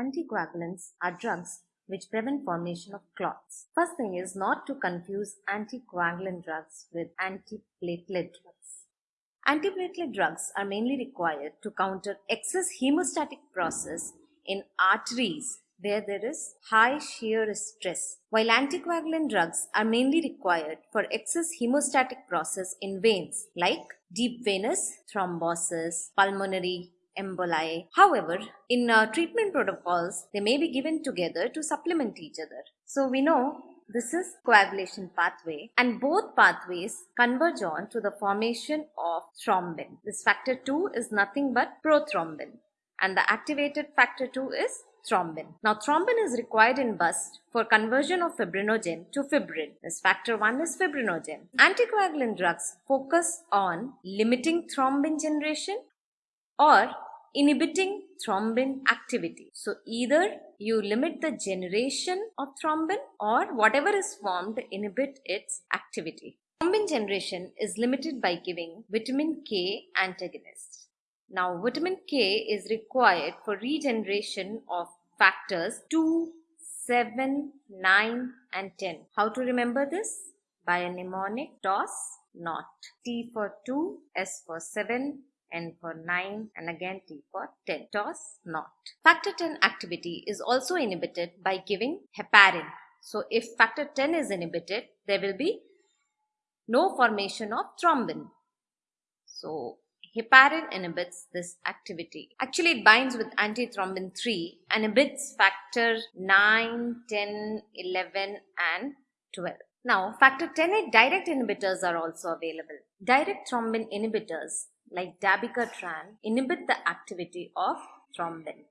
anticoagulants are drugs which prevent formation of clots. First thing is not to confuse anticoagulant drugs with antiplatelet drugs. Antiplatelet drugs are mainly required to counter excess hemostatic process in arteries where there is high shear stress, while anticoagulant drugs are mainly required for excess hemostatic process in veins like deep venous thrombosis, pulmonary emboli. However, in uh, treatment protocols, they may be given together to supplement each other. So we know this is coagulation pathway and both pathways converge on to the formation of thrombin. This factor 2 is nothing but prothrombin and the activated factor 2 is thrombin. Now thrombin is required in bust for conversion of fibrinogen to fibrin. This factor 1 is fibrinogen. Anticoagulant drugs focus on limiting thrombin generation or inhibiting thrombin activity. So either you limit the generation of thrombin or whatever is formed inhibit its activity. Thrombin generation is limited by giving vitamin K antagonists. Now vitamin K is required for regeneration of factors 2, 7, 9 and 10. How to remember this? By a mnemonic toss not. T for 2, S for 7, N for 9 and again T for 10. TOS not. Factor 10 activity is also inhibited by giving heparin. So if factor 10 is inhibited, there will be no formation of thrombin. So heparin inhibits this activity. Actually, it binds with antithrombin 3 and inhibits factor 9, 10, 11 and 12. Now, factor 10 direct inhibitors are also available. Direct thrombin inhibitors like dabigatran inhibit the activity of thrombin.